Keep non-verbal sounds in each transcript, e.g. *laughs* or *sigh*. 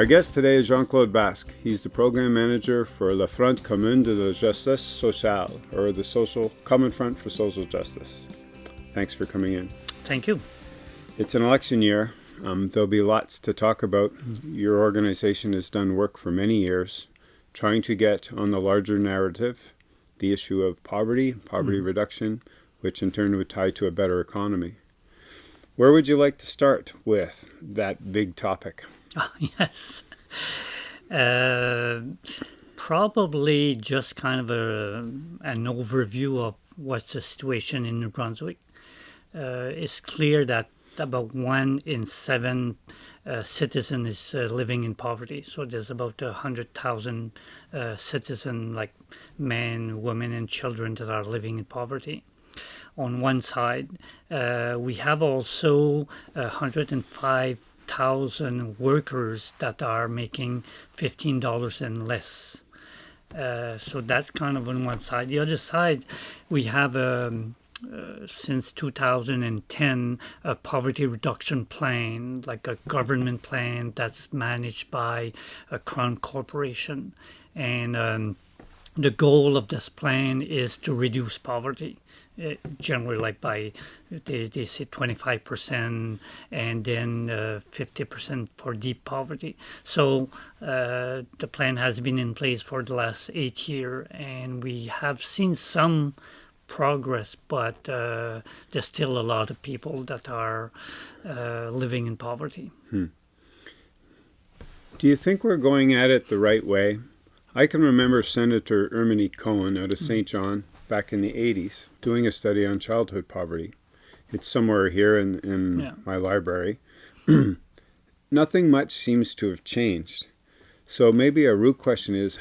Our guest today is Jean-Claude Basque. He's the program manager for La Front Commune de la Justice Sociale, or the Social Common Front for Social Justice. Thanks for coming in. Thank you. It's an election year. Um, there'll be lots to talk about. Your organization has done work for many years trying to get on the larger narrative the issue of poverty, poverty mm. reduction, which in turn would tie to a better economy. Where would you like to start with that big topic? *laughs* Oh, yes. Uh, probably just kind of a, an overview of what's the situation in New Brunswick. Uh, it's clear that about one in seven uh, citizen is uh, living in poverty. So there's about a hundred thousand uh, citizen, like men, women, and children that are living in poverty. On one side, uh, we have also 105,000 workers that are making $15 and less. Uh, so that's kind of on one side. The other side, we have um, uh, since 2010 a poverty reduction plan, like a government plan that's managed by a crown corporation. And um, the goal of this plan is to reduce poverty. Uh, generally like by they, they say 25% and then uh, 50% for deep poverty so uh, the plan has been in place for the last eight years and we have seen some progress, but uh, there's still a lot of people that are uh, living in poverty. Hmm. Do you think we're going at it the right way? I can remember Senator Erminie Cohen out of St. Hmm. John back in the 80s doing a study on childhood poverty. It's somewhere here in, in yeah. my library. *clears throat* Nothing much seems to have changed. So maybe a root question is,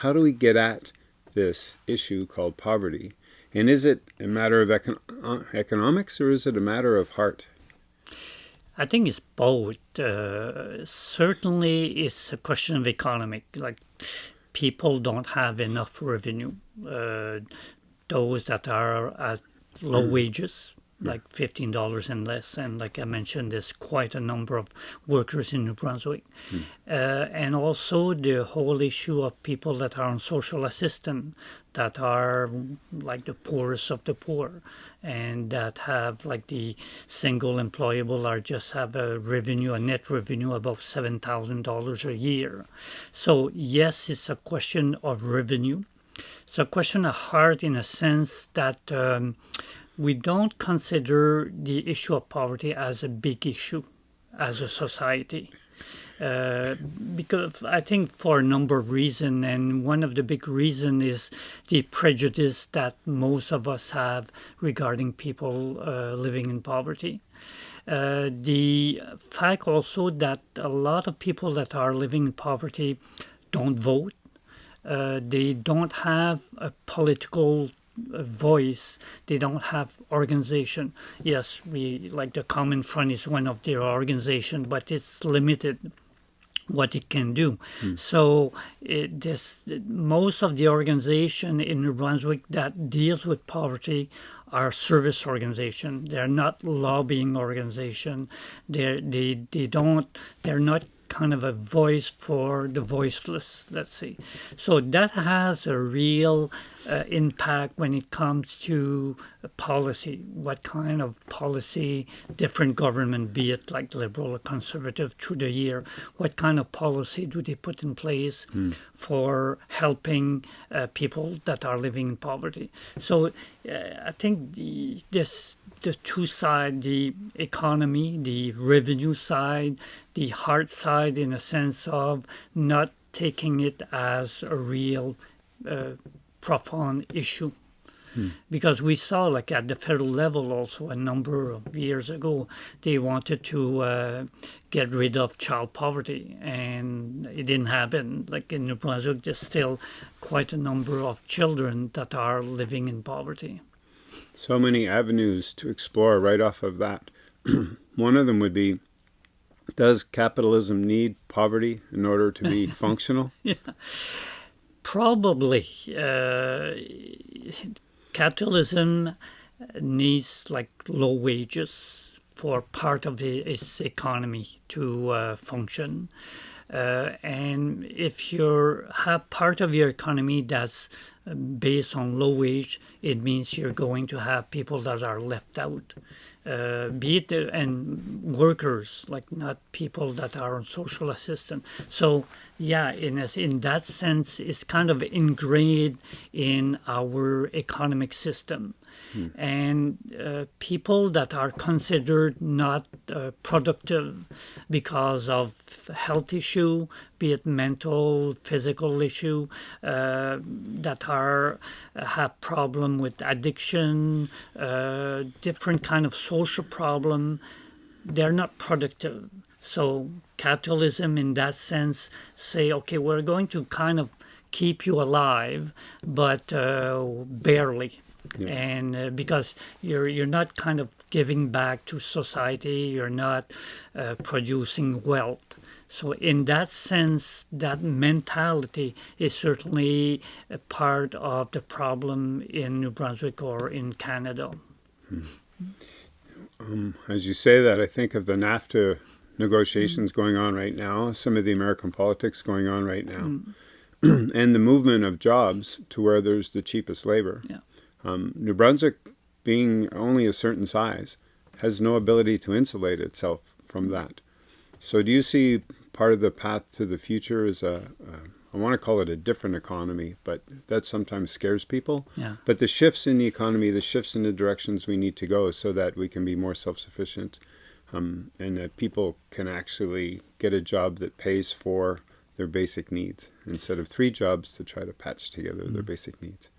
how do we get at this issue called poverty? And is it a matter of econ uh, economics or is it a matter of heart? I think it's both. Uh, certainly, it's a question of economic. Like people don't have enough revenue. Uh, those that are at low mm. wages like $15 and less. And like I mentioned, there's quite a number of workers in New Brunswick. Mm. Uh, and also the whole issue of people that are on social assistance, that are like the poorest of the poor, and that have like the single employable or just have a revenue, a net revenue above $7,000 a year. So yes, it's a question of revenue. A question of heart in a sense that um, we don't consider the issue of poverty as a big issue as a society. Uh, because I think for a number of reasons, and one of the big reasons is the prejudice that most of us have regarding people uh, living in poverty. Uh, the fact also that a lot of people that are living in poverty don't vote. Uh, they don't have a political voice. They don't have organization. Yes we like the common front is one of their organization but it's limited what it can do. Mm. so it, this most of the organization in new brunswick that deals with poverty are service organization. They're not lobbying organization. They they they don't they're not kind of a voice for the voiceless, let's see. So that has a real uh, impact when it comes to policy, what kind of policy different government, be it like liberal or conservative through the year, what kind of policy do they put in place mm. for helping uh, people that are living in poverty. So uh, I think the, this the two side, the economy, the revenue side, the heart side in a sense of not taking it as a real uh, profound issue. Hmm. Because we saw, like at the federal level, also a number of years ago, they wanted to uh, get rid of child poverty, and it didn't happen. Like in New Brunswick, there's still quite a number of children that are living in poverty. So many avenues to explore right off of that. *clears throat* One of them would be does capitalism need poverty in order to be *laughs* functional? yeah. Probably. Uh, capitalism needs like low wages for part of its economy to uh, function. Uh, and if you have part of your economy that's uh, based on low wage, it means you're going to have people that are left out. Uh, be it uh, and workers, like not people that are on social assistance. So yeah, in a, in that sense, it's kind of ingrained in our economic system. Hmm. And uh, people that are considered not uh, productive because of health issue, be it mental, physical issue, uh, that are uh, have problem with addiction, uh, different kind of social problem, they're not productive. So capitalism, in that sense, say, okay, we're going to kind of keep you alive, but uh, barely yeah. and uh, because you're you're not kind of giving back to society, you're not uh, producing wealth. So in that sense, that mentality is certainly a part of the problem in New Brunswick or in Canada. Hmm. Um, as you say that, I think of the NAFTA negotiations mm. going on right now, some of the American politics going on right now, mm. *clears throat* and the movement of jobs to where there's the cheapest labor. Yeah. Um, New Brunswick, being only a certain size, has no ability to insulate itself from that. So do you see part of the path to the future is a, a I want to call it a different economy, but that sometimes scares people. Yeah. But the shifts in the economy, the shifts in the directions we need to go so that we can be more self-sufficient um, and that people can actually get a job that pays for their basic needs instead of three jobs to try to patch together mm. their basic needs.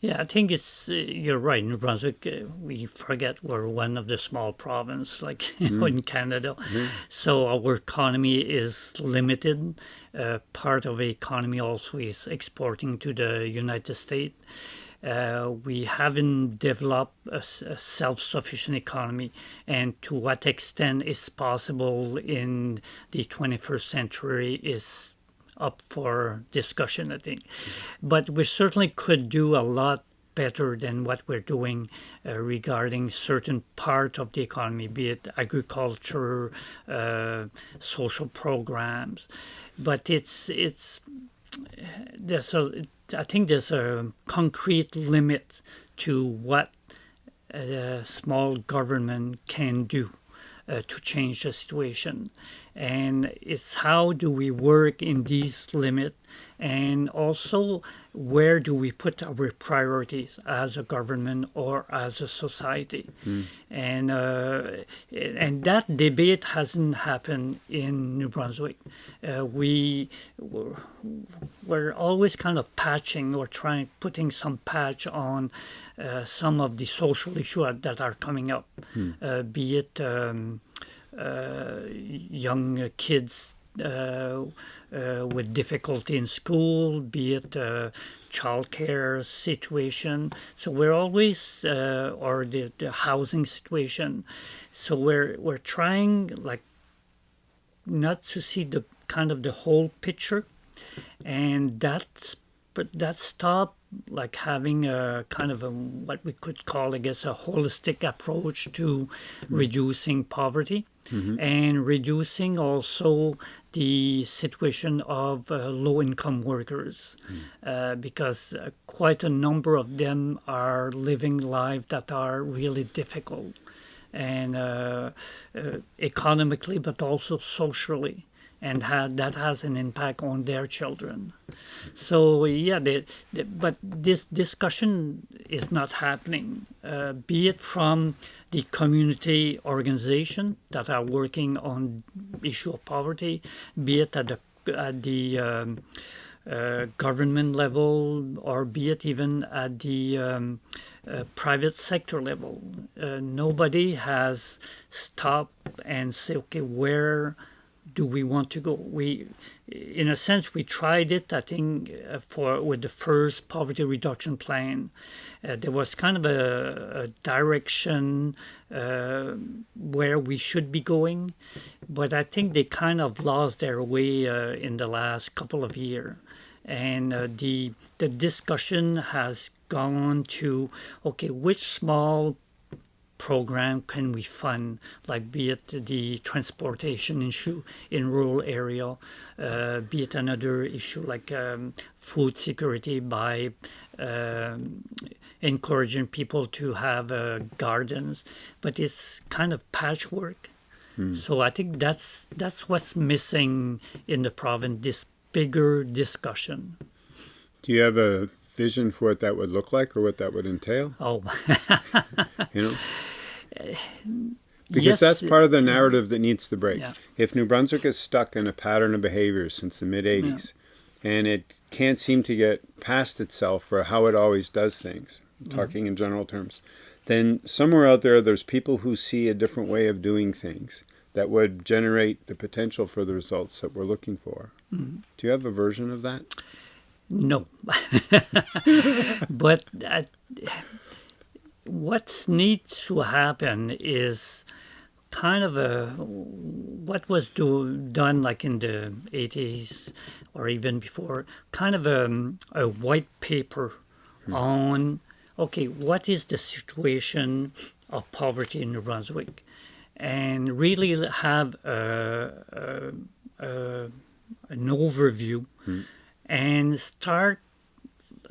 Yeah, I think it's uh, you're right. New Brunswick, uh, we forget we're one of the small province, like *laughs* mm. in Canada. Mm. So our economy is limited. Uh, part of the economy also is exporting to the United States. Uh, we haven't developed a, a, self-sufficient economy and to what extent it's possible in the 21st century is up for discussion, I think. But we certainly could do a lot better than what we're doing uh, regarding certain part of the economy, be it agriculture, uh, social programs. But it's it's there's a I think there's a concrete limit to what a small government can do uh, to change the situation and it's how do we work in these limits and also where do we put our priorities as a government or as a society mm. and uh, and that debate hasn't happened in New Brunswick uh, we we're always kind of patching or trying putting some patch on uh, some of the social issues that are coming up mm. be it um, young kids uh, uh, with difficulty in school, be it uh, childcare situation. So we're always, uh, or the, the housing situation. So we're we're trying like not to see the kind of the whole picture, and that's but that stop like having a kind of a what we could call, I guess, a holistic approach to mm-hmm. reducing poverty mm-hmm. and reducing also the situation of uh, low-income workers, mm. uh, because uh, quite a number of them are living lives that are really difficult, and uh, uh, economically, but also socially and that has an impact on their children. So yeah, they, they, but this discussion is not happening, uh, be it from the community organization that are working on issue of poverty, be it at the at the um, uh, government level or be it even at the um, uh, private sector level. Uh, nobody has stopped and say, okay, where do we want to go? We, in a sense, we tried it. I think uh, for with the first poverty reduction plan, uh, there was kind of a, a direction uh, where we should be going, but I think they kind of lost their way uh, in the last couple of years, and uh, the the discussion has gone to okay, which small program can we fund, like be it the transportation issue in rural area, uh, be it another issue like um, food security by um, encouraging people to have uh, gardens, but it's kind of patchwork. So I think that's that's what's missing in the province. This bigger discussion. Do you have a vision for what that would look like or what that would entail? Oh, *laughs* You know, because yes, that's part of the narrative that needs to break. Yeah. If New Brunswick is stuck in a pattern of behavior since the mid '80s, and it can't seem to get past itself for how it always does things, Mm-hmm. talking in general terms, then somewhere out there, there's people who see a different way of doing things that would generate the potential for the results that we're looking for. Mm-hmm. Do you have a version of that? No. *laughs* but uh, what needs to happen is kind of a what was do, done like in the 80s or even before kind of a, um, a white paper hmm. on okay what is the situation of poverty in new brunswick? And really have a, a, a, an overview hmm. and start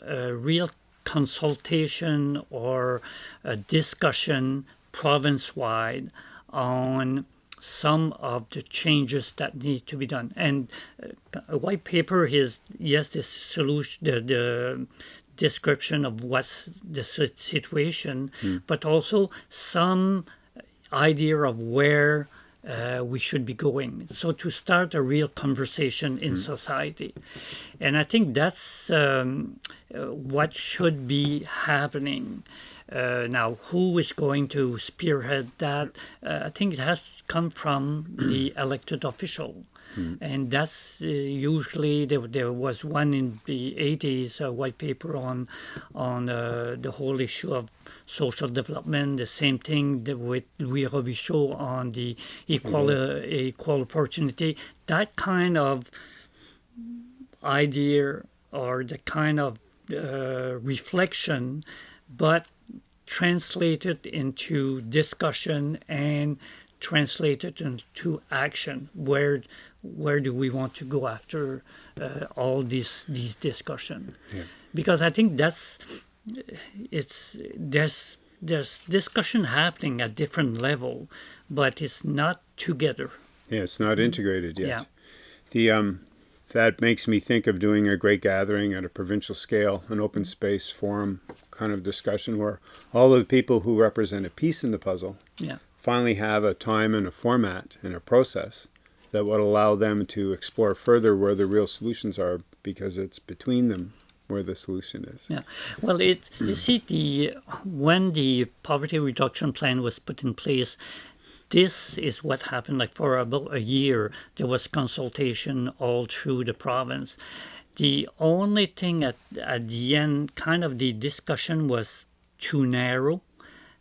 a real consultation or a discussion province wide on some of the changes that need to be done. And uh, a white paper is yes, the solution, the, the description of what's the si- situation, but also some idea of where uh, we should be going. So to start a real conversation in society, and I think that's um, uh, what should be happening. Uh, now, who is going to spearhead that? Uh, I think it has to come from the elected official. And that's uh, usually there, there was one in the 80s, a white paper on on uh, the whole issue of social development. The same thing with Louis Robichaud on the equal uh, equal opportunity. That kind of idea or the kind of uh, reflection, but translated into discussion and translated into action. Where where do we want to go after uh, all these these discussion? Because I think that's it's there's there's discussion happening at different level, but it's not together. Yeah, it's not integrated yet. Yeah. The um, that makes me think of doing a great gathering at a provincial scale, an open space forum kind of discussion where all of the people who represent a piece in the puzzle Yeah. Finally have a time and a format and a process that would allow them to explore further where the real solutions are because it's between them where the solution is. Yeah. Well, it you see the when the poverty reduction plan was put in place, this is what happened. Like for about a year, there was consultation all through the province. The only thing at at the end, kind of the discussion was too narrow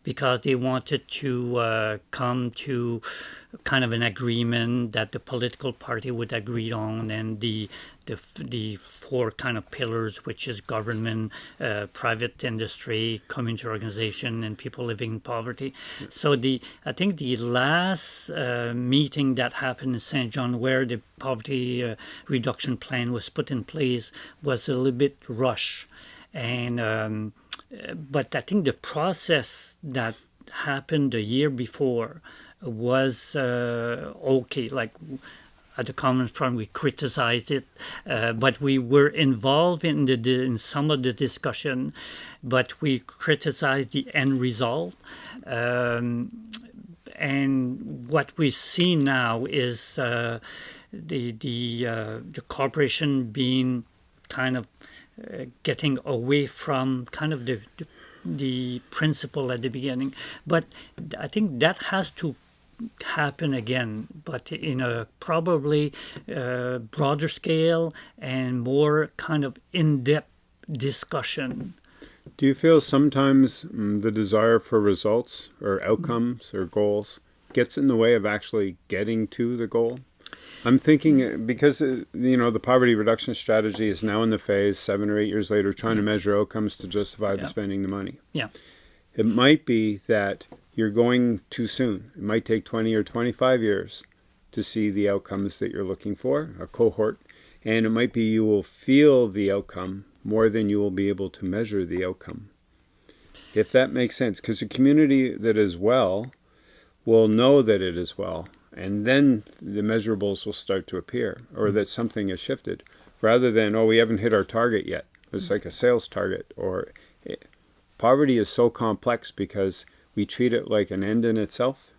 because they wanted to uh, come to kind of an agreement that the political party would agree on, and the the, the four kind of pillars, which is government, uh, private industry, community organization, and people living in poverty. So the I think the last uh, meeting that happened in Saint John, where the poverty uh, reduction plan was put in place, was a little bit rush, and. Um, but I think the process that happened the year before was uh, okay. Like at the Common Front, we criticized it, uh, but we were involved in the, the in some of the discussion, but we criticized the end result. Um, and what we see now is uh, the the uh, the corporation being kind of getting away from kind of the, the the principle at the beginning. But I think that has to happen again, but in a probably uh, broader scale and more kind of in-depth discussion. Do you feel sometimes mm, the desire for results or outcomes or goals gets in the way of actually getting to the goal? I'm thinking uh, because uh, you know the poverty reduction strategy is now in the phase seven or eight years later trying to measure outcomes to justify the spending the money. Yeah. It might be that you're going too soon. It might take 20 or 25 years to see the outcomes that you're looking for, a cohort, and it might be you will feel the outcome more than you will be able to measure the outcome. If that makes sense, because a community that is well will know that it is well, and then the measurables will start to appear, or mm-hmm. that something has shifted, rather than, oh, we haven't hit our target yet. It's mm-hmm. like a sales target, or it, poverty is so complex because we treat it like an end in itself,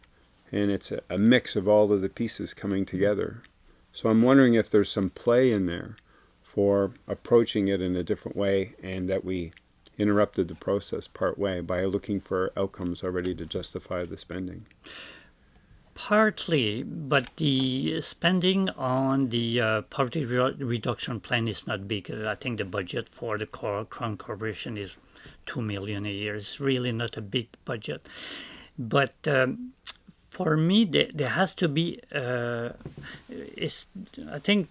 and it's a, a mix of all of the pieces coming mm-hmm. together. So I'm wondering if there's some play in there for approaching it in a different way, and that we interrupted the process part way by looking for outcomes already to justify the spending. Partly, but the spending on the uh, poverty re- reduction plan is not big. I think the budget for the Crown Corporation is two million a year. It's really not a big budget, but um, for me, there, there, has to be. Uh, I think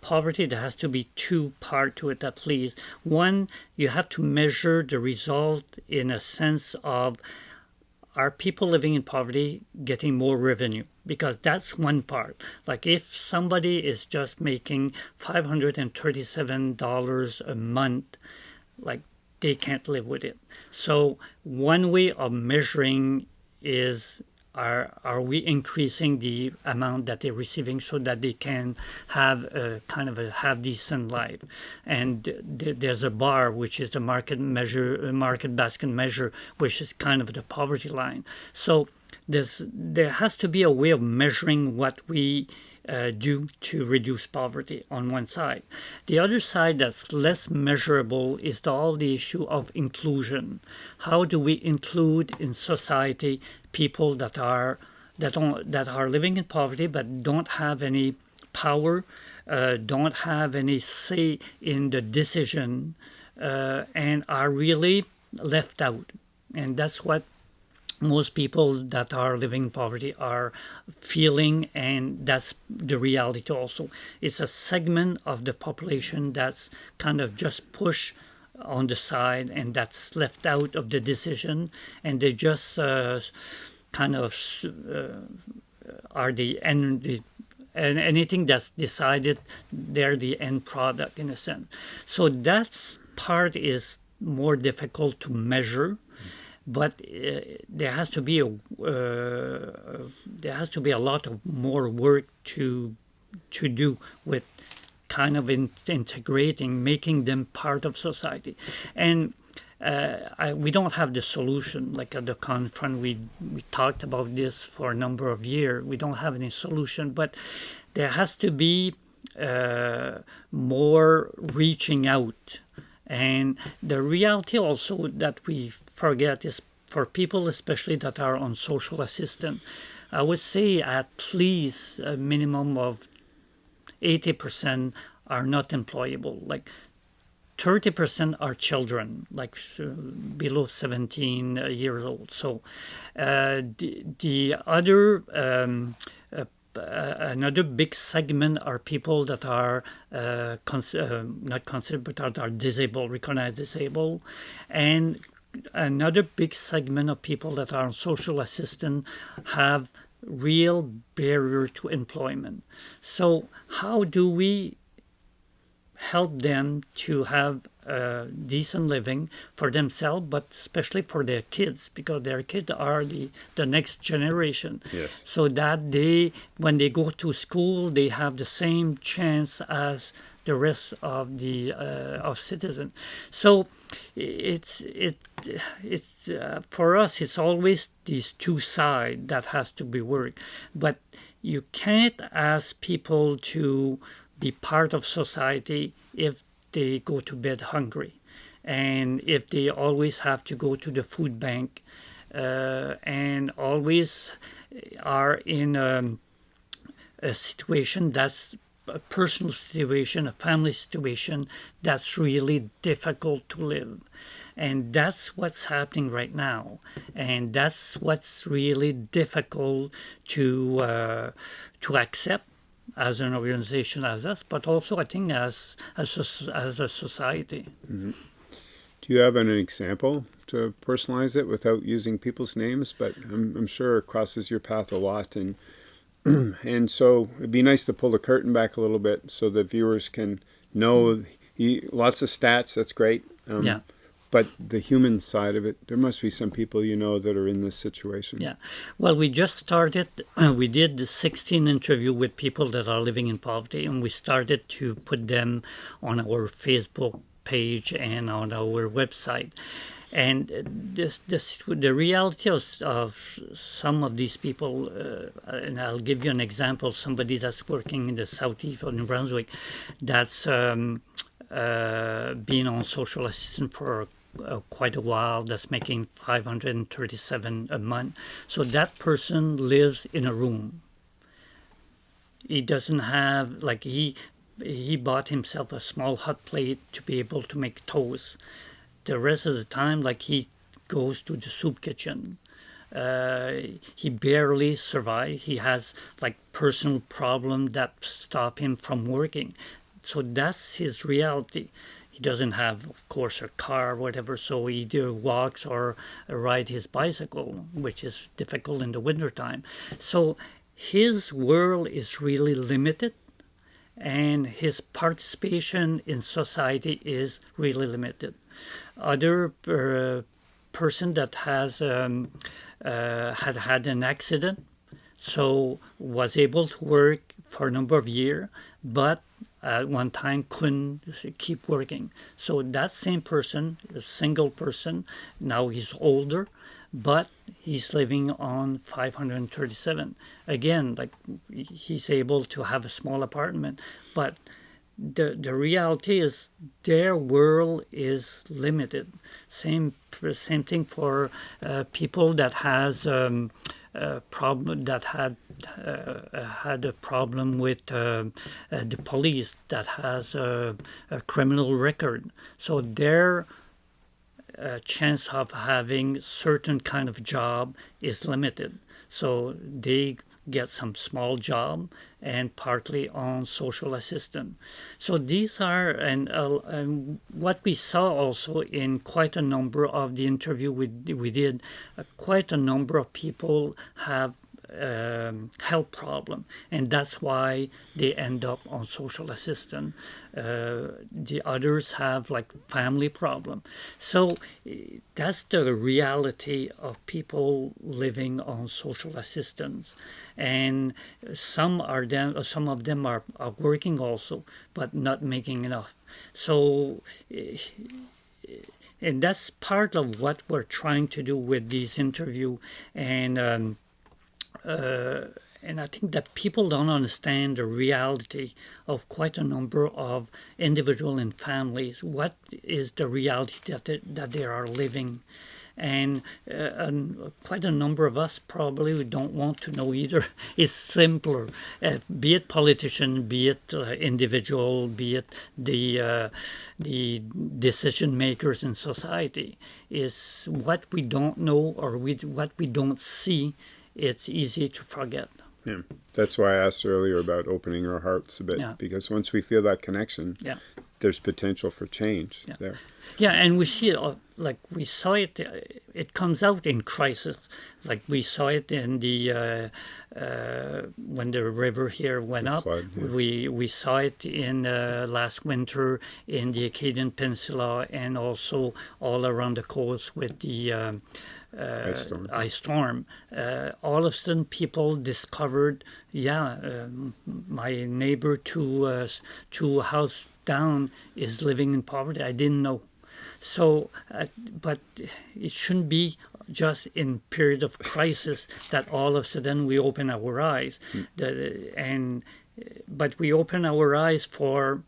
poverty there has to be two part to it at least. One, you have to measure the result in a sense of are people living in poverty getting more revenue? Because that's one part. Like if somebody is just making $537 a month, like they can't live with it. So one way of measuring is are are we increasing the amount that they're receiving so that they can have a kind of a have decent life and th- there's a bar which is the market measure market basket measure which is kind of the poverty line so there's there has to be a way of measuring what we uh, do to reduce poverty on one side. The other side that's less measurable is the, all the issue of inclusion. How do we include in society people that are that don't, that are living in poverty but don't have any power, uh, don't have any say in the decision, uh, and are really left out. And that's what most people that are living in poverty are feeling and that's the reality also it's a segment of the population that's kind of just pushed on the side and that's left out of the decision. And they just uh, kind of uh, are the end the, and anything that's decided they're the end product in a sense. So that part is more difficult to measure but uh, there has to be a uh, there has to be a lot of more work to to do with kind of in, integrating, making them part of society, and. Uh, I, we don't have the solution. Like at the conference, we we talked about this for a number of years. We don't have any solution, but there has to be uh, more reaching out and the reality also that we forget is for people, especially that are on social assistance, I would say at least a minimum of 80% are not employable. Like 30% are children, like uh, below 17 years old. So uh, the, the other um, uh, uh, another big segment are people that are uh, cons- uh, not considered but are, are disabled, recognized disabled, and another big segment of people that are on social assistance have real barrier to employment. So how do we help them to have a decent living for themselves, but especially for their kids, because their kids are the, the next generation. Yes. So that they, when they go to school, they have the same chance as the rest of the uh, of citizens. So it's it it's uh, for us. It's always these two sides that has to be worked, but you can't ask people to be part of society if they go to bed hungry and if they always have to go to the food bank uh, and always are in a, a situation that's a personal situation, a family situation that's really difficult to live. And that's what's happening right now. And that's what's really difficult to, uh, to accept as an organization as us, but also I think as as a, as a society. Mm-hmm. Do you have an example to personalize it without using people's names? But I'm, I'm sure it crosses your path a lot, and *clears throat* and so it'd be nice to pull the curtain back a little bit so the viewers can know he, lots of stats. That's great. Um, yeah. But the human side of it, there must be some people you know that are in this situation. Yeah. Well, we just started. Uh, we did the 16 interview with people that are living in poverty, and we started to put them on our Facebook page and on our website. And this, this, the reality of, of some of these people, uh, and I'll give you an example. Somebody that's working in the southeast of New Brunswick, that's um, uh, been on social assistance for uh, quite a while. That's making 537 a month. So that person lives in a room. He doesn't have like he he bought himself a small hot plate to be able to make toast. The rest of the time, like he goes to the soup kitchen. Uh, he barely survives. He has like personal problems that stop him from working. So that's his reality. He doesn't have, of course, a car or whatever, so he either walks or ride his bicycle, which is difficult in the wintertime. So his world is really limited and his participation in society is really limited. Other uh, person that has um, uh, had had an accident, so was able to work for a number of years, but at one time couldn't keep working. So that same person, a single person, now he's older, but he's living on 537 again like he's able to have a small apartment but the the reality is their world is limited same same thing for uh, people that has um, a problem that had uh, had a problem with uh, uh the police that has a, a criminal record so their uh, chance of having certain kind of job is limited. So they get some small job and partly on social assistance. So these are, and, uh, and what we saw also in quite a number of the interview we, we did, uh, quite a number of people have um, health problem, and that's why they end up on social assistance. Uh, the others have like family problem. So eh, that's the reality of people living on social assistance, and some are them, some of them are, are working also, but not making enough. So. Eh, and that's part of what we're trying to do with these interview and um, uh, and I think that people don't understand the reality of quite a number of individuals and families. What is the reality that they, that they are living? And, uh, and, quite a number of us probably don't want to know either. *laughs* It's simpler, uh, be it politician, be it uh, individual, be it the uh, the decision makers in society. Is what we don't know or we, what we don't see it's easy to forget. Yeah, that's why I asked earlier about opening our hearts a bit yeah. because once we feel that connection, yeah. there's potential for change yeah. there. Yeah, and we see it uh, like we saw it. Uh, it comes out in crisis, like we saw it in the uh, uh, when the river here went the up. Flood, yeah. We we saw it in uh, last winter in the Acadian Peninsula and also all around the coast with the. Um, uh, ice storm. Ice storm. Uh, all of a sudden, people discovered, yeah, um, my neighbor two uh, two house down is living in poverty. I didn't know. So, uh, but it shouldn't be just in period of crisis that all of a sudden we open our eyes, mm. the, and but we open our eyes for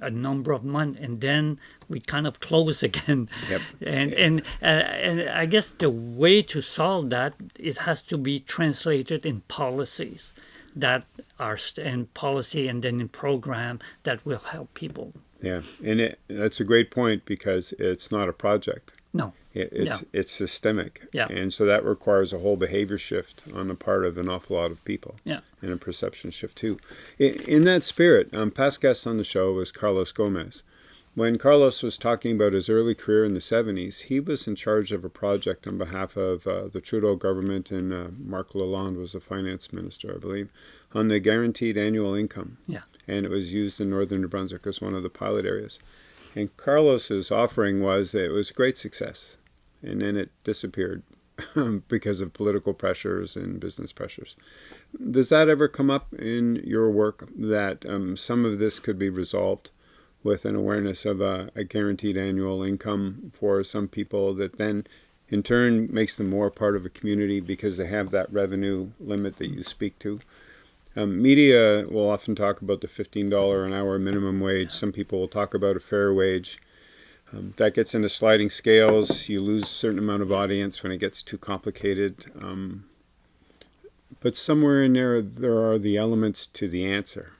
a number of months and then we kind of close *laughs* again. Yep. and and uh, and i guess the way to solve that it has to be translated in policies that are in policy and then in program that will help people. Yeah and it, that's a great point because it's not a project. No it, it's yeah. it's systemic yeah and so that requires a whole behavior shift on the part of an awful lot of people yeah and a perception shift too. In, in that spirit, um, past guest on the show was Carlos Gomez, when Carlos was talking about his early career in the 70s, he was in charge of a project on behalf of uh, the Trudeau government, and uh, Marc Lalonde was the finance minister, I believe, on the guaranteed annual income. Yeah. And it was used in northern New Brunswick as one of the pilot areas. And Carlos's offering was that it was a great success, and then it disappeared *laughs* because of political pressures and business pressures. Does that ever come up in your work that um, some of this could be resolved? with an awareness of a, a, guaranteed annual income for some people that then in turn makes them more part of a community because they have that revenue limit that you speak to. Um, media will often talk about the $15 an hour minimum wage. Some people will talk about a fair wage. Um, that gets into sliding scales. You lose a certain amount of audience when it gets too complicated. Um, but somewhere in there, there are the elements to the answer.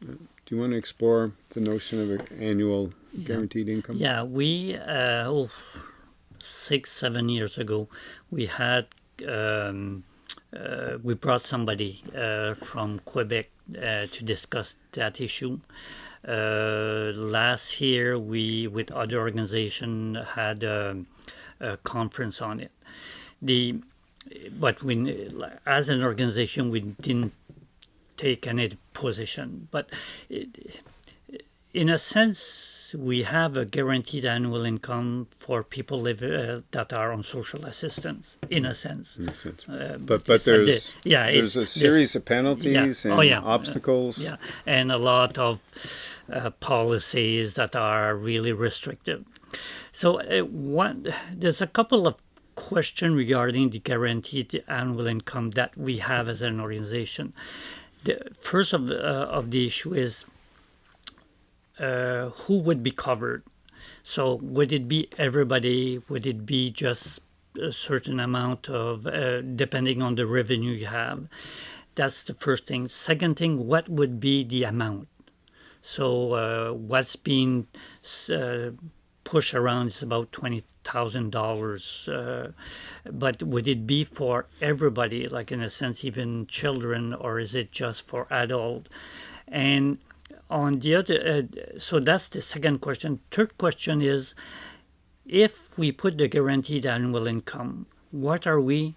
Do you want to explore the notion of an annual guaranteed yeah. income? Yeah, we uh, oh, six seven years ago we had um, uh, we brought somebody uh, from Quebec uh, to discuss that issue. Uh, last year we with other organization had a, a conference on it. The but we as an organization we didn't take any position. But in a sense, we have a guaranteed annual income for people live, uh, that are on social assistance, in a sense. In a sense. Uh, but but there's, the, yeah, there's a series of penalties yeah. and oh, yeah. obstacles. yeah, and a lot of uh, policies that are really restrictive. So uh, one, there's a couple of questions regarding the guaranteed annual income that we have as an organization the first of uh, of the issue is uh, who would be covered. So would it be everybody? Would it be just a certain amount of, uh, depending on the revenue you have? That's the first thing. Second thing, what would be the amount? So uh, what's being uh, pushed around is about twenty thousand uh, dollars but would it be for everybody like in a sense even children or is it just for adult and on the other uh, so that's the second question. Third question is if we put the guaranteed annual income what are we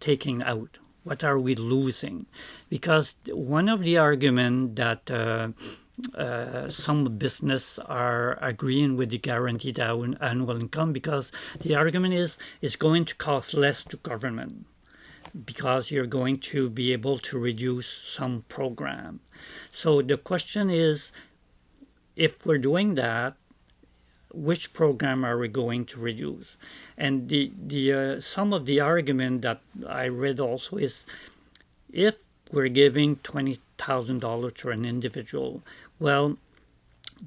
taking out? What are we losing? Because one of the arguments that uh, uh, some business are agreeing with the guaranteed annual income because the argument is it's going to cost less to government because you're going to be able to reduce some program. So the question is, if we're doing that, which program are we going to reduce? And the the uh, some of the argument that I read also is, if we're giving twenty thousand dollars to an individual, well,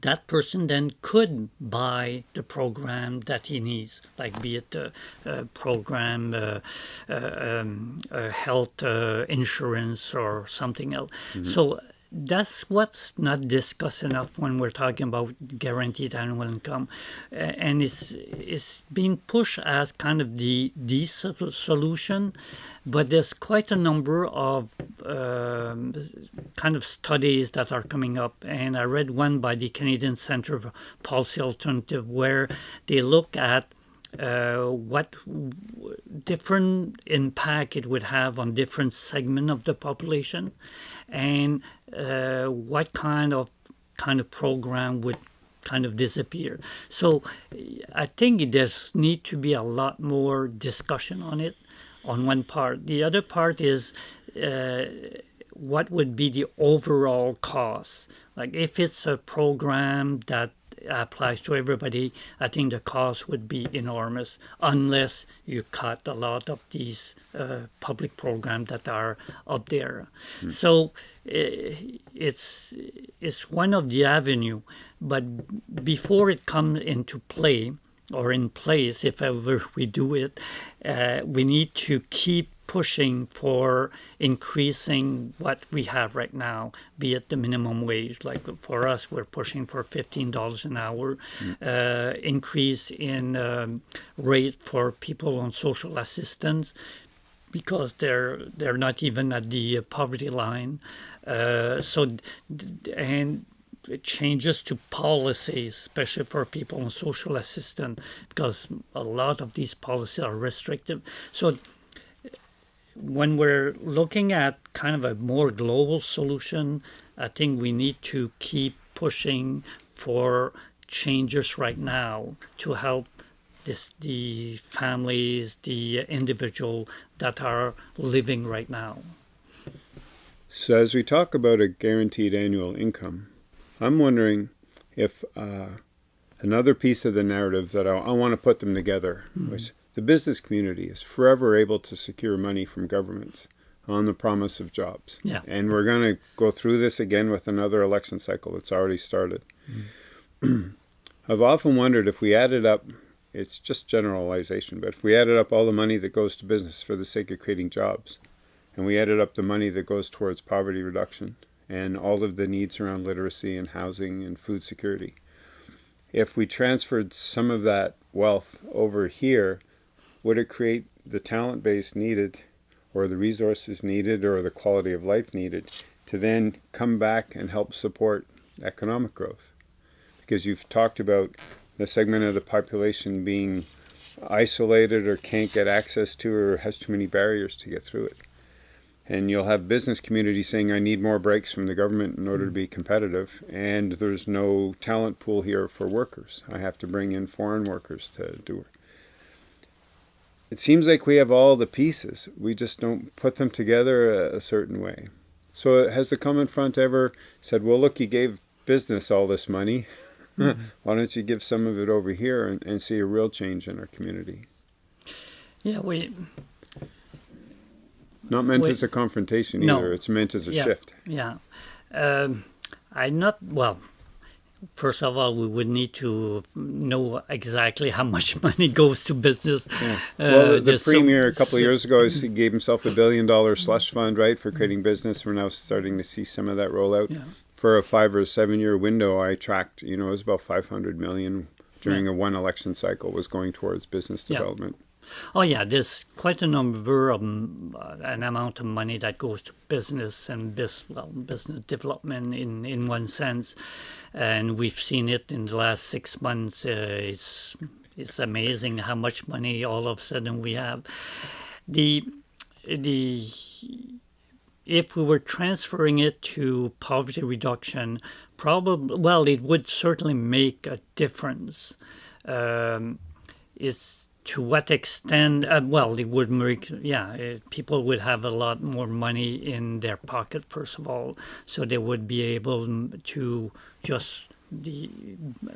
that person then could buy the program that he needs, like be it a, a program, uh, uh, um, health uh, insurance, or something else. Mm-hmm. So that's what's not discussed enough when we're talking about guaranteed annual income, and it's it's being pushed as kind of the the solution, but there's quite a number of um, kind of studies that are coming up, and I read one by the Canadian Centre for Policy Alternative where they look at uh, what different impact it would have on different segment of the population. And uh, what kind of kind of program would kind of disappear. So i think there's need to be a lot more discussion on it on one part. The other part is uh, what would be the overall cost? Like if it's a program that applies to everybody, I think the cost would be enormous unless you cut a lot of these uh, public programs that are up there. Mm. So uh, it's it's one of the avenue, but before it comes into play or in place, if ever we do it, uh, we need to keep pushing for increasing what we have right now, be it the minimum wage. Like for us, we're pushing for fifteen dollars an hour, mm. uh, increase in um, rate for people on social assistance because they're they're not even at the poverty line. Uh, so and changes to policies, especially for people on social assistance, because a lot of these policies are restrictive. So when we're looking at kind of a more global solution, I think we need to keep pushing for changes right now to help this, the families, the individual that are living right now. So, as we talk about a guaranteed annual income, I'm wondering if uh, another piece of the narrative that I, I want to put them together, mm-hmm. which the business community is forever able to secure money from governments on the promise of jobs. Yeah. And we're going to go through this again with another election cycle that's already started. Mm. I've often wondered if we added up, it's just generalization, but if we added up all the money that goes to business for the sake of creating jobs, and we added up the money that goes towards poverty reduction and all of the needs around literacy and housing and food security. If we transferred some of that wealth over here, would it create the talent base needed or the resources needed or the quality of life needed to then come back and help support economic growth? Because you've talked about the segment of the population being isolated or can't get access to or has too many barriers to get through it. And you'll have business community saying I need more breaks from the government in order to be competitive and there's no talent pool here for workers. I have to bring in foreign workers to do it it seems like we have all the pieces we just don't put them together a, a certain way so has the common front ever said well look you gave business all this money *laughs* mm-hmm. why don't you give some of it over here and, and see a real change in our community yeah we not meant as a confrontation either. No. It's meant as a yeah, shift. Yeah. Um, I not well. First of all, we would need to know exactly how much *laughs* money goes to business. Yeah. Uh, well, the, the premier a couple of years ago he gave himself a billion dollar slush fund, right, for creating business. We're now starting to see some of that roll out. Yeah. For a five or seven year window, I tracked. You know, it was about five hundred million during yeah. a one election cycle was going towards business development. Oh yeah, there's quite a number of uh, an amount of money that goes to business and bis, well, business development in in one sense, and we've seen it in the last six months. Uh, it's it's amazing how much money all of a sudden we have. The the if we were transferring it to poverty reduction, probably well, it would certainly make a difference. Um, it's to what extent, uh, well, it would make, yeah, it, uh, people would have a lot more money in their pocket, first of all, so they would be able to just the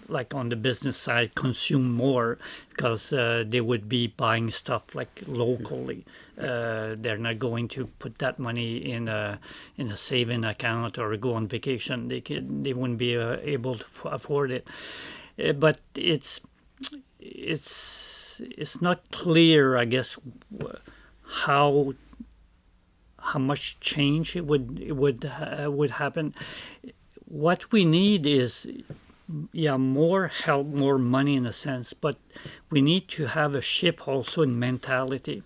like on the business side consume more because uh, they would be buying stuff like locally. Uh, they're not going to put that money in a in a saving account or go on vacation. They could they wouldn't be uh, able to afford it. Uh, but it's it's it's not clear, I guess, how how much change it would it would uh, would happen. What we need is yeah more help, more money in a sense, but we need to have a shift also in mentality,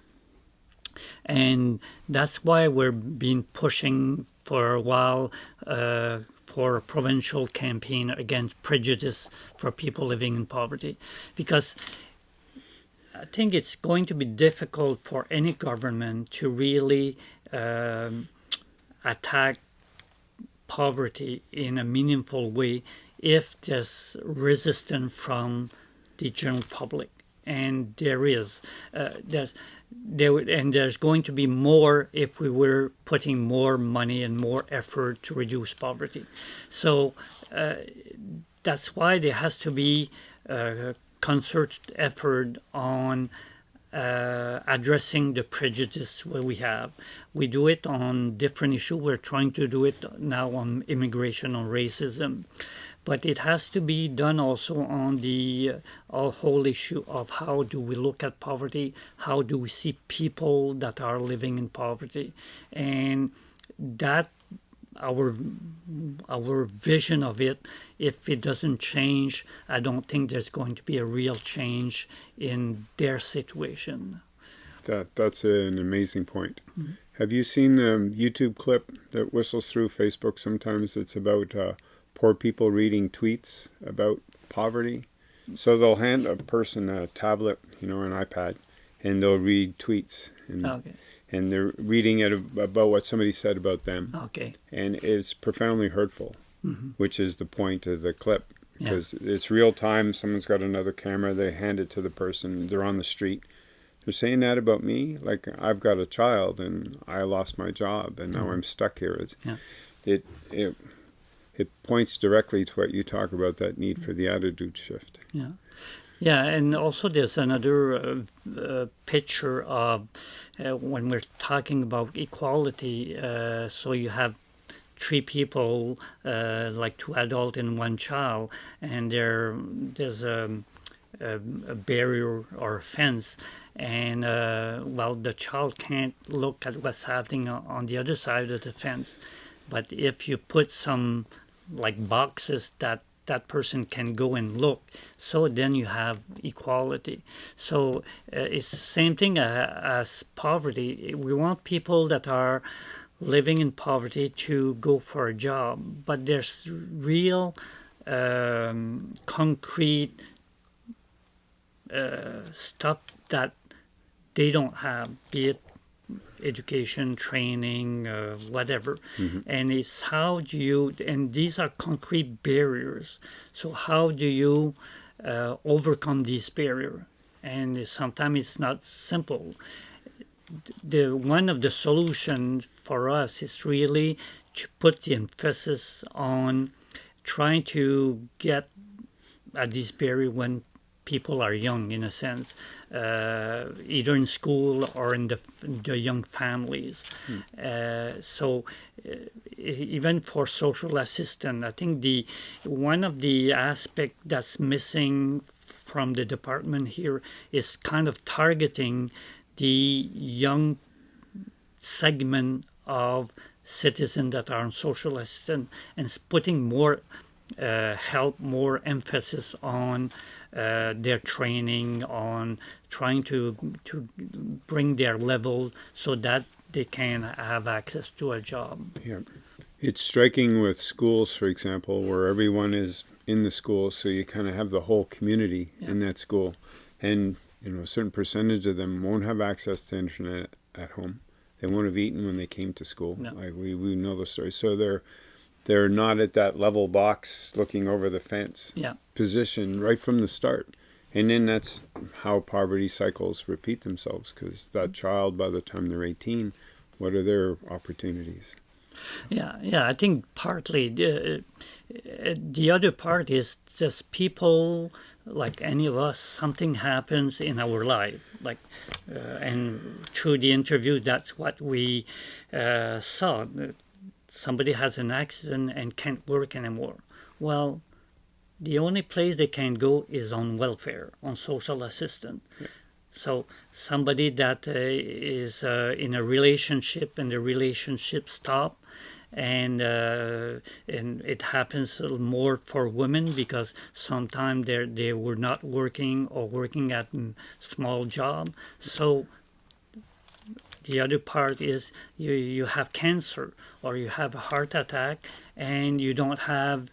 and that's why we're been pushing for a while uh, for a provincial campaign against prejudice for people living in poverty, because I think it's going to be difficult for any government to really um, attack poverty in a meaningful way if there's resistance from the general public. And there is, uh, there's, there, and there's going to be more if we were putting more money and more effort to reduce poverty. So uh, that's why there has to be uh, concerted effort on uh, addressing the prejudice we have. We do it on different issues. We're trying to do it now on immigration, on racism, but it has to be done also on the uh, whole issue of how do we look at poverty, how do we see people that are living in poverty, and that our our vision of it if it doesn't change i don't think there's going to be a real change in their situation that that's an amazing point mm -hmm. have you seen the youtube clip that whistles through facebook sometimes it's about uh, poor people reading tweets about poverty. So they'll hand a person a tablet, you know, an iPad, and they'll read tweets, and, Okay. And they're reading it about what somebody said about them, oh, Okay. and it's profoundly hurtful, mm-hmm. which is the point of the clip. Yeah. Because it's real time. Someone's got another camera. They hand it to the person. They're on the street. They're saying that about me. Like I've got a child and I lost my job and now mm-hmm. I'm stuck here. It's, Yeah. It it it points directly to what you talk about that need for the attitude shift. Yeah. Yeah, and also there's another uh, uh, picture of uh, when we're talking about equality. Uh, so you have three people, uh, like two adults and one child, and there there's a, a, a barrier or a fence, and well, the child can't look at what's happening on the other side of the fence. But if you put some like boxes that that person can go and look, so then you have equality. So uh, it's the same thing uh, as poverty. We want people that are living in poverty to go for a job, but there's real um, concrete uh, stuff that they don't have, be it education, training, uh, whatever. And it's how do you, and these are concrete barriers. So how do you uh, overcome these barrier? And sometimes it's not simple. The one of the solutions for us is really to put the emphasis on trying to get at this barrier when people are young in a sense uh, either in school or in the, the young families. Uh, so uh, even for social assistance i think the one of the aspect that's missing from the department here is kind of targeting the young segment of citizens that are on social assistance and putting more uh, help, more emphasis on uh, their training, on trying to to bring their level so that they can have access to a job. Yeah. It's striking with schools, for example, where everyone is in the school, so you kind of have the whole community in that school, and you know a certain percentage of them won't have access to internet at home. They won't have eaten when they came to school. No. Like we, we know the story. So they're they're not at that level box looking over the fence Yeah, position right from the start. And then that's how poverty cycles repeat themselves because that child, by the time they're 18, what are their opportunities? yeah, yeah. I think partly the uh, the other part is just people like any of us. Something happens in our life, like uh, and through the interview, that's what we uh, saw. Somebody has an accident and can't work anymore. Well, the only place they can go is on welfare, on social assistance. So somebody that uh, is uh, in a relationship and the relationship stop, and uh, and it happens a little more for women because sometimes they they were not working or working at mm, small job. So the other part is you you have cancer or you have a heart attack and you don't have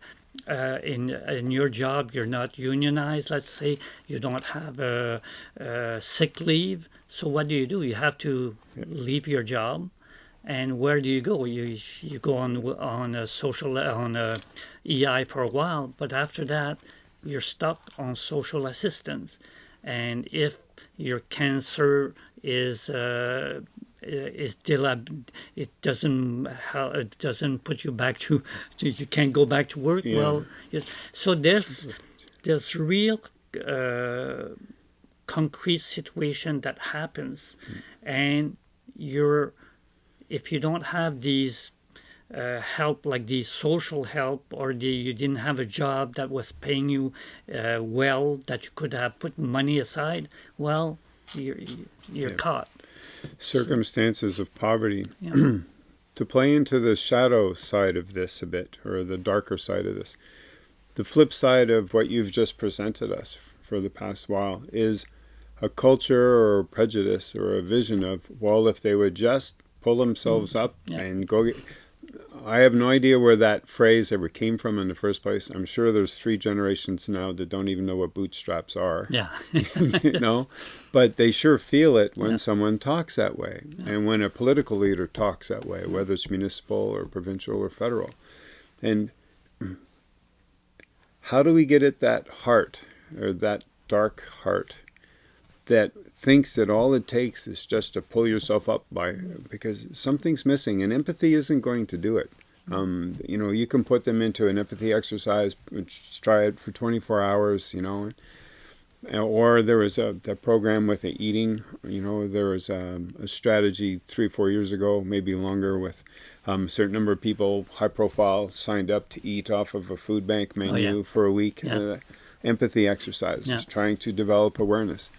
uh, in in your job you're not unionized let's say you don't have a, a sick leave. So what do you do? You have to leave your job. And where do you go? You you go on on a social on a EI for a while but after that you're stuck on social assistance. And if your cancer is uh, is still a, it doesn't it doesn't put you back to, to you can't go back to work? Yeah. well so there's there's real uh, concrete situation that happens. And you're if you don't have these uh, help like the social help or the you didn't have a job that was paying you uh, well that you could have put money aside well you're you're Yeah. caught Circumstances of poverty. Yeah. *clears throat* to play into the shadow side of this a bit, or the darker side of this, the flip side of what you've just presented us for the past while is a culture or prejudice or a vision of, well, if they would just pull themselves up Mm. Yeah. and go get. I have no idea where that phrase ever came from in the first place. I'm sure there's three generations now that don't even know what bootstraps are. Yeah. *laughs* you know, but they sure feel it when Yeah. someone talks that way, and when a political leader talks that way, whether it's municipal or provincial or federal. And *clears throat* how do we get at that heart or that dark heart that thinks that all it takes is just to pull yourself up by because something's missing and empathy isn't going to do it. Um, you know, you can put them into an empathy exercise, which try it for 24 hours, you know, or there was a, a program with the eating. You know, there was a, a strategy three, four years ago, maybe longer, with um, a certain number of people, high profile, signed up to eat off of a food bank menu yeah. for a week. Yeah. Uh, empathy exercises, Yeah. trying to develop awareness,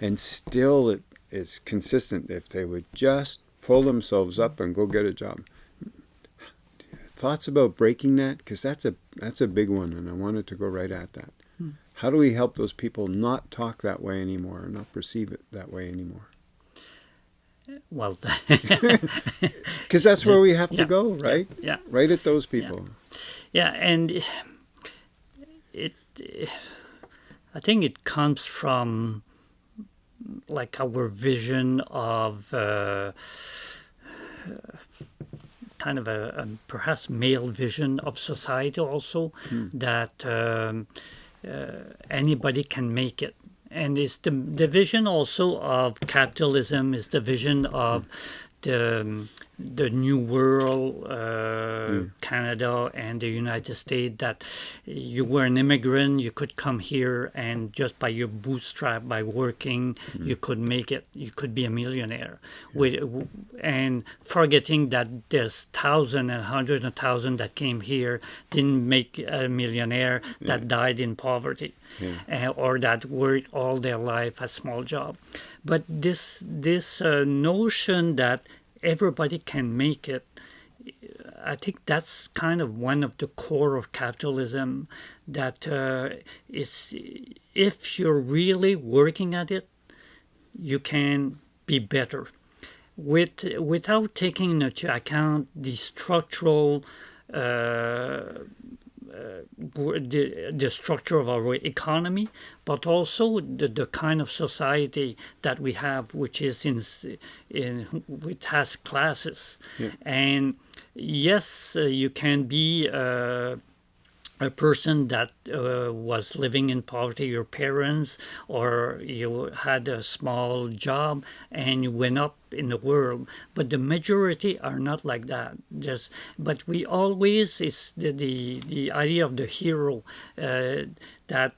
and still it is consistent. If they would just pull themselves up and go get a job. Thoughts about breaking that because that's a that's a big one, and I wanted to go right at that. Hmm. How do we help those people not talk that way anymore, or not perceive it that way anymore? Well, *laughs* *laughs* Because that's where we have to Yeah. go, right? yeah. Right at those people. Yeah, and it, I think it comes from like our vision of uh, kind of a, a perhaps male vision of society also that um, uh, anybody can make it. And it's the, the vision also of capitalism, is the vision of the, um, the new world, uh, Canada and the United States, that you were an immigrant, you could come here and just by your bootstrap, by working, you could make it, you could be a millionaire. With, and forgetting that there's thousand and hundreds of thousand that came here, didn't make a millionaire, that died in poverty, uh, or that worked all their life a small job. But this this uh, notion that everybody can make it, I think that's kind of one of the core of capitalism. That uh, it's if you're really working at it, you can be better. With without taking into account the structural. Uh, the, the structure of our economy, but also the, the kind of society that we have, which is in, in which has classes. Yeah. And yes, uh, you can be uh, a person that uh, was living in poverty, your parents, or you had a small job and you went up in the world. But the majority are not like that. Just, but we always is the the, the idea of the hero uh, that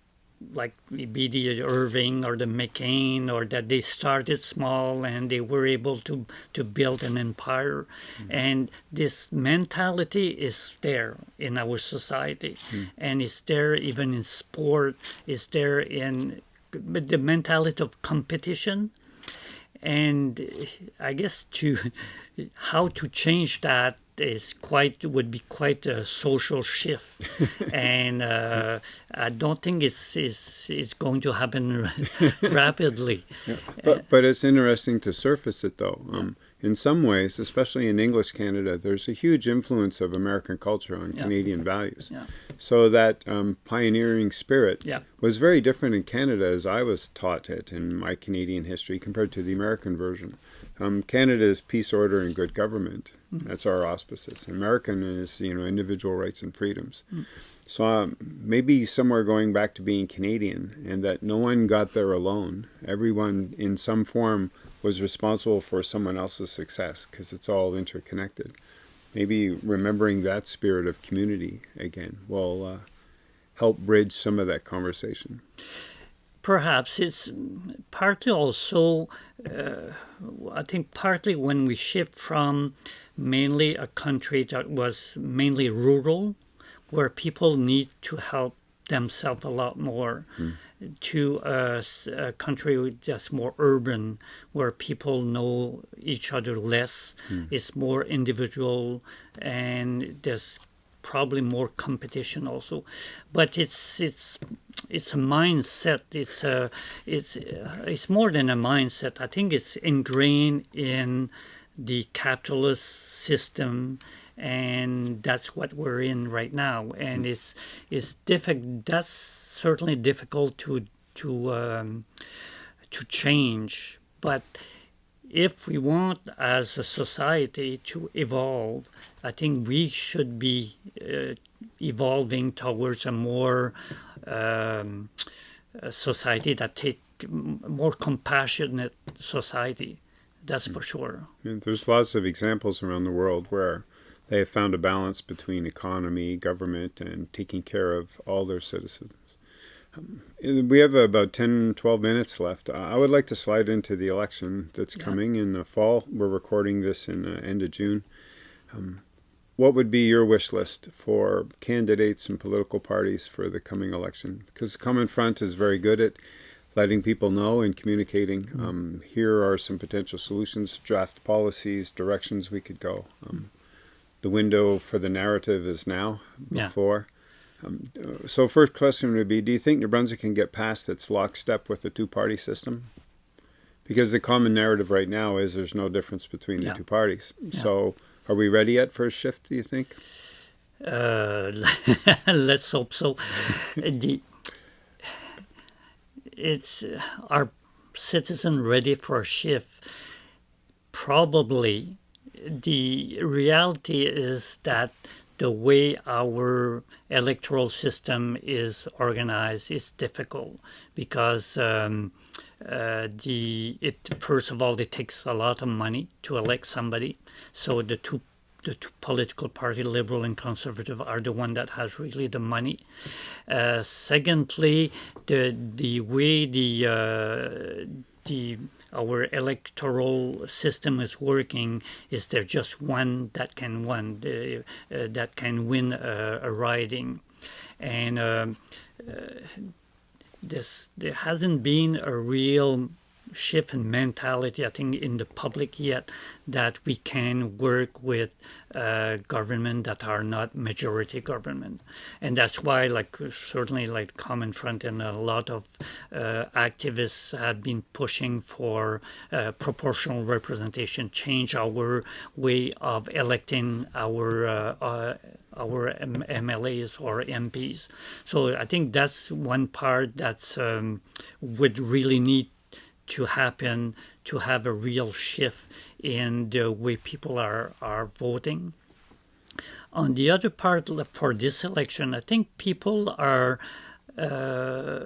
like be the Irving or the McCain, or that they started small and they were able to to build an empire, mm-hmm. and this mentality is there in our society, hmm. and it's there even in sport. It's there in the mentality of competition, and I guess to *laughs* how to change that is quite would be quite a social shift, *laughs* and uh, I don't think it's, it's it's going to happen *laughs* rapidly. But but it's interesting to surface it though. Um, in some ways, especially in English Canada, there's a huge influence of American culture on Yeah. Canadian values. Yeah. So that um, pioneering spirit Yeah. was very different in Canada as I was taught it in my Canadian history compared to the American version. Um, Canada is peace, order, and good government. That's our auspices. American is you know individual rights and freedoms. So um, maybe somewhere going back to being Canadian, and that no one got there alone. Everyone, in some form, was responsible for someone else's success because it's all interconnected. Maybe remembering that spirit of community again will uh, help bridge some of that conversation. Perhaps it's partly also, uh, I think, partly when we shift from mainly a country that was mainly rural, where people need to help themselves a lot more, to a country that's more urban, where people know each other less, it's more individual, and there's probably more competition also. But it's it's it's a mindset. It's a it's uh, it's more than a mindset. I think it's ingrained in the capitalist system and that's what we're in right now. And it's it's difficult. That's certainly difficult to to um, to change, but if we want as a society to evolve, I think we should be uh, evolving towards a more um, a society that take more compassionate society. That's for sure. There's lots of examples around the world where they have found a balance between economy, government, and taking care of all their citizens. Um, we have about 10, 12 minutes left. I would like to slide into the election that's yeah. coming in the fall. We're recording this in the end of June. Um, what would be your wish list for candidates and political parties for the coming election? Because Common Front is very good at letting people know and communicating. Mm. Um, here are some potential solutions, draft policies, directions we could go. Um, the window for the narrative is now, before. Yeah um, so first question would be, do you think New Brunswick can get past its lockstep with the two-party system? Because the common narrative right now is there's no difference between yeah. the two parties. Yeah. So are we ready yet for a shift, do you think? Uh, *laughs* let's hope so. *laughs* the, it's uh, our citizen ready for a shift? Probably. The reality is that the way our electoral system is organized is difficult because um, uh, the it first of all it takes a lot of money to elect somebody. So the two the two political party liberal and conservative are the one that has really the money. Uh, secondly the the way the uh, the our electoral system is working is there just one that can win uh, that can win a, a riding? And um, uh, this there hasn't been a real shift in mentality, I think, in the public yet that we can work with uh, government that are not majority government, and that's why, like, certainly, like Common Front and a lot of uh, activists have been pushing for uh, proportional representation, change our way of electing our uh, uh, our MLAs or MPs. So I think that's one part that's um, would really need to happen to have a real shift in the way people are, are voting. On the other part, for this election, I think people are uh,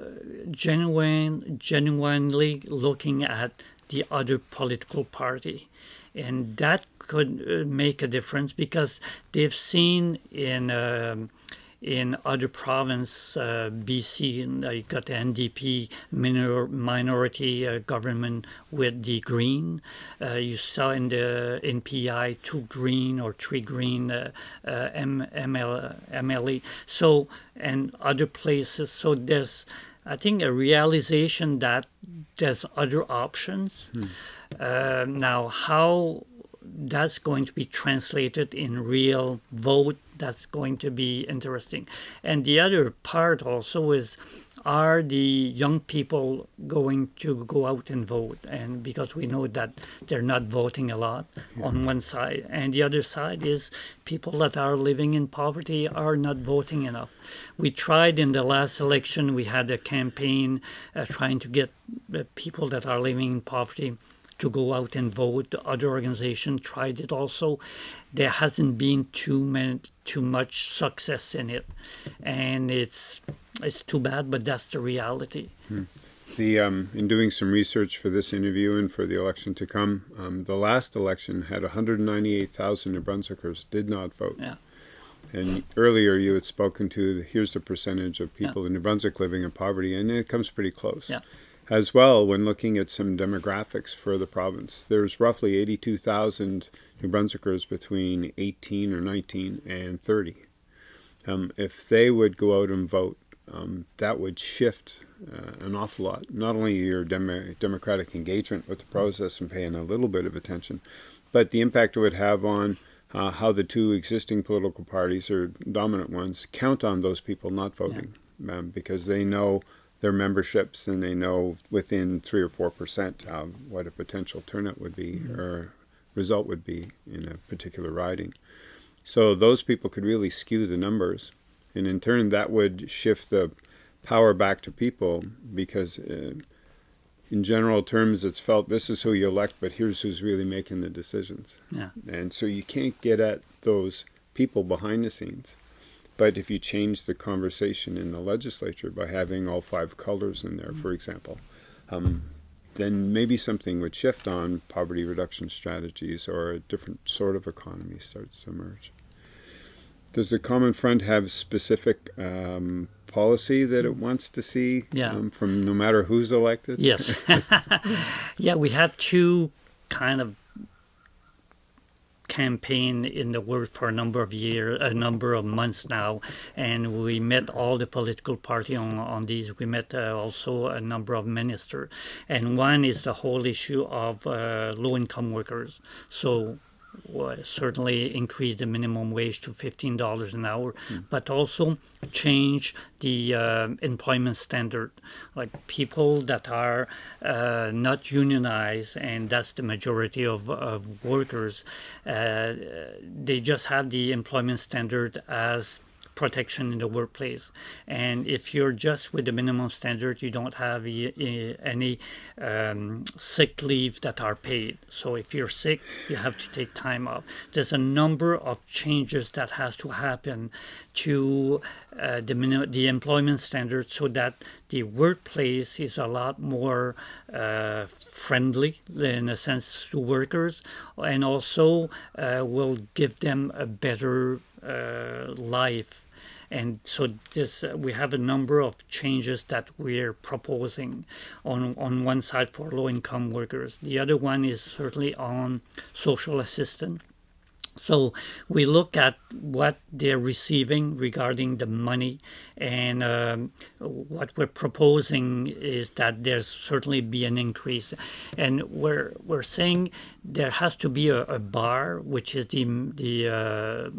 genuine, genuinely looking at the other political party. And that could uh, make a difference because they've seen in um, in other province, uh, BC, and you got the NDP minor, minority uh, government with the Green. Uh, you saw in the NPI two Green or three Green uh, uh, M, ML, MLA. So and other places. So there's, I think, a realization that there's other options. Hmm. Uh, now, how that's going to be translated in real vote that's going to be interesting and the other part also is are the young people going to go out and vote and because we know that they're not voting a lot yeah. on one side and the other side is people that are living in poverty are not voting enough we tried in the last election we had a campaign uh, trying to get uh, people that are living in poverty to go out and vote. Other organizations tried it also. There hasn't been too many, too much success in it, and it's it's too bad, but that's the reality. Hmm. The um, in doing some research for this interview and for the election to come, um, the last election had 198,000 New Brunswickers did not vote. Yeah. And earlier you had spoken to here's the percentage of people yeah. in New Brunswick living in poverty, and it comes pretty close. Yeah as well when looking at some demographics for the province. There's roughly 82,000 New Brunswickers between 18 or 19 and 30. Um, if they would go out and vote, um, that would shift uh, an awful lot. Not only your dem democratic engagement with the process and paying a little bit of attention, but the impact it would have on uh, how the two existing political parties or dominant ones count on those people not voting yeah. um, because they know their memberships and they know within three or four percent um, what a potential turnout would be mm -hmm. or result would be in a particular riding. So those people could really skew the numbers. And in turn, that would shift the power back to people because, uh, in general terms, it's felt this is who you elect, but here's who's really making the decisions. Yeah. And so you can't get at those people behind the scenes. But if you change the conversation in the legislature by having all five colors in there, for example, um, then maybe something would shift on poverty reduction strategies or a different sort of economy starts to emerge. Does the Common Front have specific um, policy that it wants to see Yeah. um, from no matter who's elected? Yes. *laughs* *laughs* yeah, we had two kind of campaign in the work for a number of years, a number of months now, and we met all the political party on, on these. We met uh, also a number of ministers, and one is the whole issue of uh, low-income workers. So certainly increase the minimum wage to fifteen dollars an hour, but also change the uh, employment standard. Like people that are uh, not unionized, and that's the majority of, of workers, uh, they just have the employment standard as protection in the workplace. And if you're just with the minimum standard, you don't have any um, sick leave that are paid. So if you're sick, you have to take time off. There's a number of changes that has to happen to uh, the the employment standard so that the workplace is a lot more uh, friendly in a sense to workers and also uh, will give them a better uh, life and so this uh, we have a number of changes that we're proposing on on one side for low income workers. The other one is certainly on social assistance. So we look at what they're receiving regarding the money, and um, what we're proposing is that there's certainly be an increase, and we're we're saying there has to be a, a bar, which is the the uh,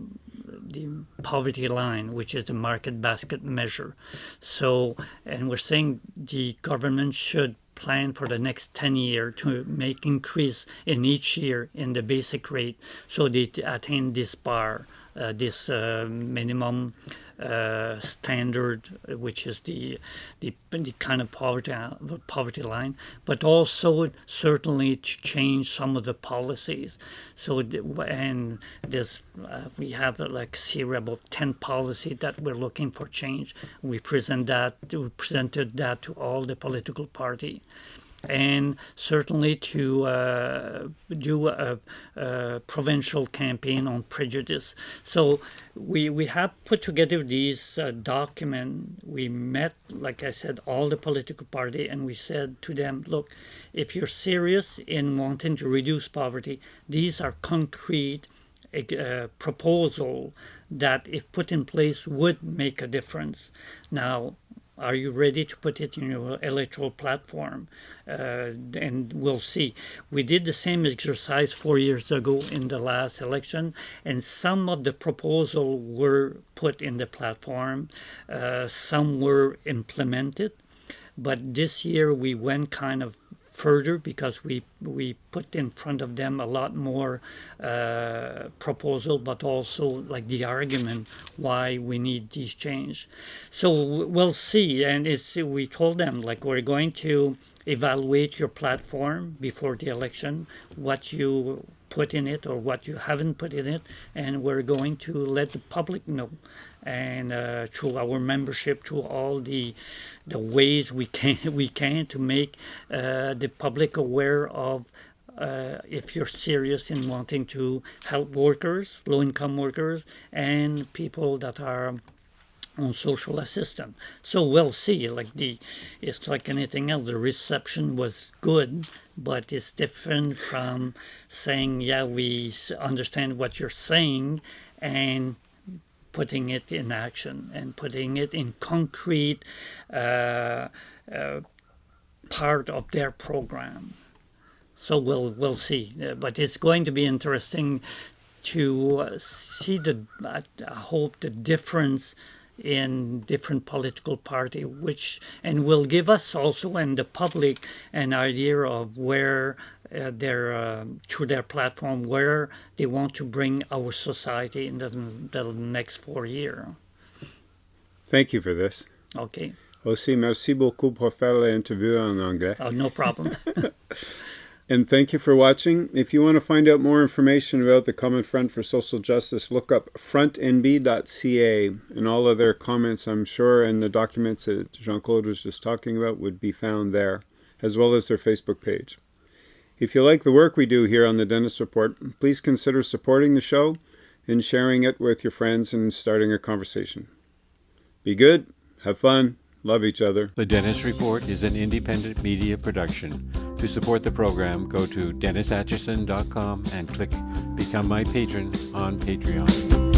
the poverty line, which is the market basket measure. So, and we're saying the government should plan for the next 10 year to make increase in each year in the basic rate so they attain this bar this uh, minimum uh, standard which is the, the the kind of poverty poverty line but also certainly to change some of the policies. So and this we have like series of 10 policy that we're looking for change. We present that we presented that to all the political party and certainly to uh, do a, a, provincial campaign on prejudice. So we we have put together these uh, document. We met, like I said, all the political party, and we said to them, look, if you're serious in wanting to reduce poverty, these are concrete. Uh, proposal that, if put in place, would make a difference. Now, are you ready to put it in your electoral platform? Uh, and we'll see. We did the same exercise four years ago in the last election, and some of the proposals were put in the platform, uh, some were implemented. But this year we went kind of further because we we put in front of them a lot more uh, proposal, but also like the argument why we need these change. So we'll see, and it's we told them like we're going to evaluate your platform before the election, what you put in it or what you haven't put in it, and we're going to let the public know and uh, through our membership, through all the the ways we can *laughs* we can to make uh, the public aware of uh, if you're serious in wanting to help workers, low income workers, and people that are on social assistance. So we'll see. Like the, it's like anything else. The reception was good, but it's different from saying, "Yeah, we understand what you're saying," and putting it in action and putting it in concrete uh, uh, part of their program. So we'll we'll see, uh, but it's going to be interesting to see the. I hope the difference in different political party, which and will give us also and the public an idea of where uh, their uh, through their platform where they want to bring our society in the, the next four years. Thank you for this. Okay. Aussi, merci beaucoup pour faire l'interview en anglais. Oh, no problem. *laughs* *laughs* And thank you for watching. If you want to find out more information about the Common Front for Social Justice, look up frontnb.ca and all of their comments, I'm sure, and the documents that Jean Claude was just talking about would be found there, as well as their Facebook page. If you like the work we do here on the Dennis Report, please consider supporting the show and sharing it with your friends and starting a conversation. Be good, have fun, love each other. The Dennis Report is an independent media production. To support the program, go to DennisAtchison.com and click Become My Patron on Patreon.